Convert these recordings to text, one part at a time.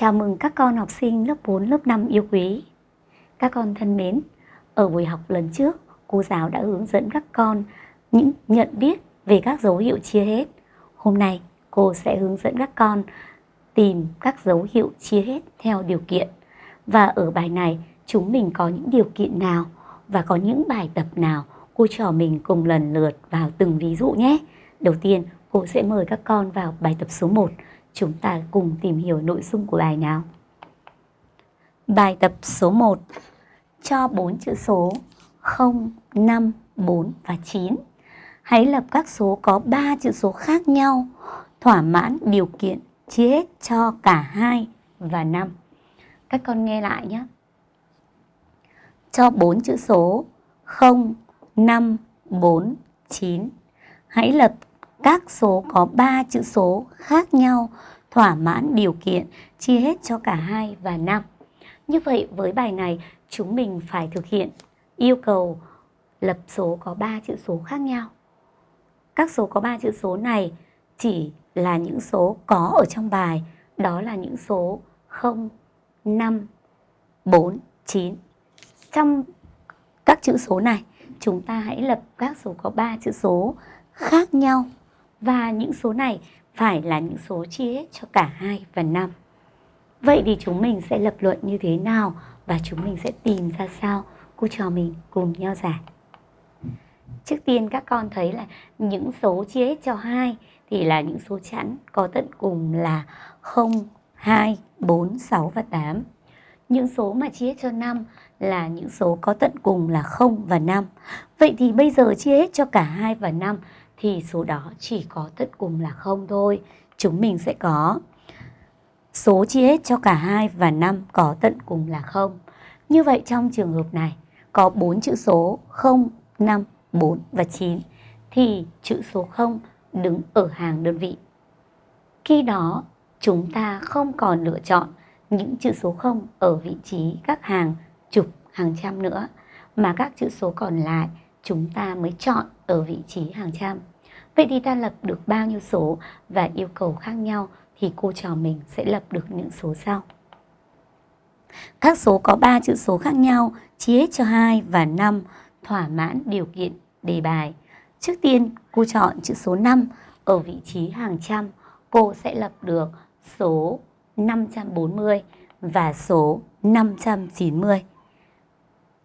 Chào mừng các con học sinh lớp 4, lớp 5 yêu quý. Các con thân mến, ở buổi học lần trước, cô giáo đã hướng dẫn các con những nhận biết về các dấu hiệu chia hết. Hôm nay, cô sẽ hướng dẫn các con tìm các dấu hiệu chia hết theo điều kiện. Và ở bài này, chúng mình có những điều kiện nào và có những bài tập nào cô trò mình cùng lần lượt vào từng ví dụ nhé. Đầu tiên, cô sẽ mời các con vào bài tập số 1. Chúng ta cùng tìm hiểu nội dung của bài nào. Bài tập số 1 Cho 4 chữ số 0, 5, 4 và 9. Hãy lập các số có 3 chữ số khác nhau, thỏa mãn điều kiện chia hết cho cả 2 và 5. Các con nghe lại nhé. Cho 4 chữ số 0, 5, 4, 9. Hãy lập các số có 3 chữ số khác nhau thỏa mãn điều kiện chia hết cho cả 2 và 5. Như vậy với bài này chúng mình phải thực hiện yêu cầu lập số có 3 chữ số khác nhau. Các số có 3 chữ số này chỉ là những số có ở trong bài, đó là những số 0, 5, 4, 9. Trong các chữ số này, chúng ta hãy lập các số có 3 chữ số khác nhau và những số này phải là những số chia hết cho cả 2 và 5. Vậy thì chúng mình sẽ lập luận như thế nào và chúng mình sẽ tìm ra sao? Cô trò mình cùng nhau giải. Trước tiên các con thấy là những số chia hết cho 2 thì là những số chẵn có tận cùng là 0, 2, 4, 6 và 8. Những số mà chia hết cho 5 là những số có tận cùng là 0 và 5. Vậy thì bây giờ chia hết cho cả 2 và 5 thì số đó chỉ có tận cùng là 0 thôi. Chúng mình sẽ có số chia hết cho cả 2 và 5 có tận cùng là 0. Như vậy trong trường hợp này có 4 chữ số 0, 5, 4 và 9 thì chữ số 0 đứng ở hàng đơn vị. Khi đó chúng ta không còn lựa chọn những chữ số 0 ở vị trí các hàng chục, hàng trăm nữa mà các chữ số còn lại chúng ta mới chọn ở vị trí hàng trăm. Vậy thì ta lập được bao nhiêu số và yêu cầu khác nhau thì cô trò mình sẽ lập được những số sau. Các số có 3 chữ số khác nhau, chia cho 2 và 5 thỏa mãn điều kiện đề bài. Trước tiên, cô chọn chữ số 5 ở vị trí hàng trăm. Cô sẽ lập được số 540 và số 590.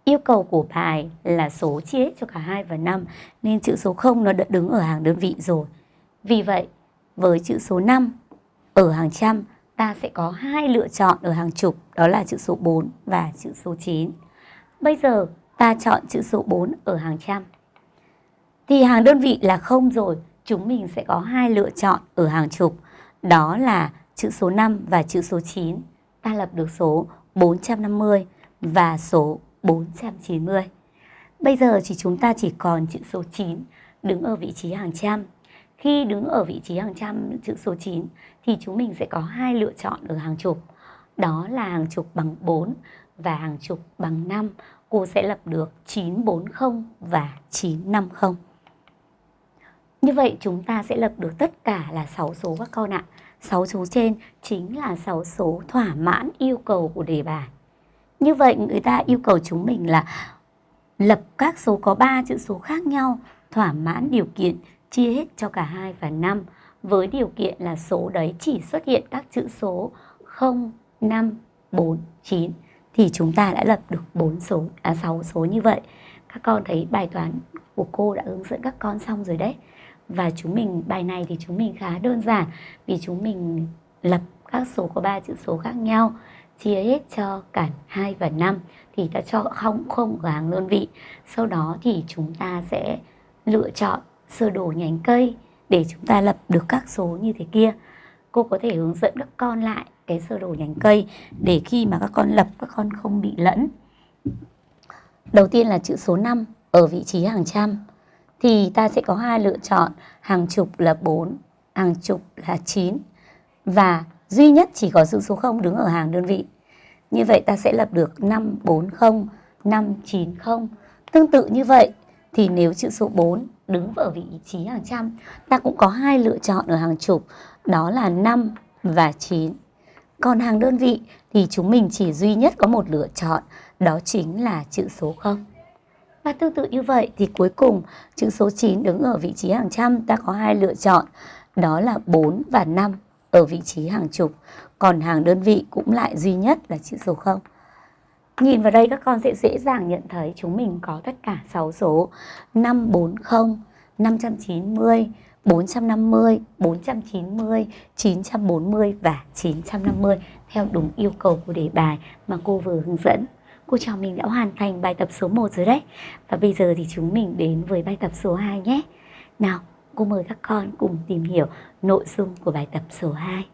Yêu cầu của bài là số chia hết cho cả 2 và 5 nên chữ số 0 nó đã đứng ở hàng đơn vị rồi. Vì vậy, với chữ số 5 ở hàng trăm ta sẽ có hai lựa chọn ở hàng chục đó là chữ số 4 và chữ số 9. Bây giờ ta chọn chữ số 4 ở hàng trăm. Thì hàng đơn vị là không rồi, chúng mình sẽ có hai lựa chọn ở hàng chục, đó là chữ số 5 và chữ số 9. Ta lập được số 450 và số 490. Bây giờ thì chúng ta chỉ còn chữ số 9 đứng ở vị trí hàng trăm. Khi đứng ở vị trí hàng trăm, chữ số 9 thì chúng mình sẽ có hai lựa chọn ở hàng chục. Đó là hàng chục bằng 4 và hàng chục bằng 5. Cô sẽ lập được 940 và 950. Như vậy, chúng ta sẽ lập được tất cả là 6 số các con ạ. 6 số trên chính là 6 số thỏa mãn yêu cầu của đề bài. Như vậy người ta yêu cầu chúng mình là lập các số có 3 chữ số khác nhau thỏa mãn điều kiện chia hết cho cả 2 và 5 với điều kiện là số đấy chỉ xuất hiện các chữ số 0, 5, 4, 9 thì chúng ta đã lập được 4 số à 6 số như vậy. Các con thấy bài toán của cô đã hướng dẫn các con xong rồi đấy. Và chúng mình bài này thì chúng mình khá đơn giản vì chúng mình lập các số có ba chữ số khác nhau chia hết cho cả 2 và 5 thì ta cho không không ở hàng đơn vị. Sau đó thì chúng ta sẽ lựa chọn sơ đồ nhánh cây để chúng ta lập được các số như thế kia. Cô có thể hướng dẫn các con lại cái sơ đồ nhánh cây để khi mà các con lập các con không bị lẫn. Đầu tiên là chữ số 5 ở vị trí hàng trăm thì ta sẽ có hai lựa chọn, hàng chục là 4, hàng chục là 9 và duy nhất chỉ có dữ số 0 đứng ở hàng đơn vị. Như vậy ta sẽ lập được 540, 590. Tương tự như vậy thì nếu chữ số 4 đứng ở vị trí hàng trăm, ta cũng có hai lựa chọn ở hàng chục, đó là 5 và 9. Còn hàng đơn vị thì chúng mình chỉ duy nhất có một lựa chọn, đó chính là chữ số 0. Và tương tự như vậy thì cuối cùng chữ số 9 đứng ở vị trí hàng trăm ta có hai lựa chọn, đó là 4 và 5 ở vị trí hàng chục. Còn hàng đơn vị cũng lại duy nhất là chữ số 0. Nhìn vào đây các con sẽ dễ dàng nhận thấy chúng mình có tất cả 6 số 540, 590, 450, 490, 940 và 950 theo đúng yêu cầu của đề bài mà cô vừa hướng dẫn. Cô chào mình đã hoàn thành bài tập số 1 rồi đấy. Và bây giờ thì chúng mình đến với bài tập số 2 nhé. Nào, cô mời các con cùng tìm hiểu nội dung của bài tập số 2.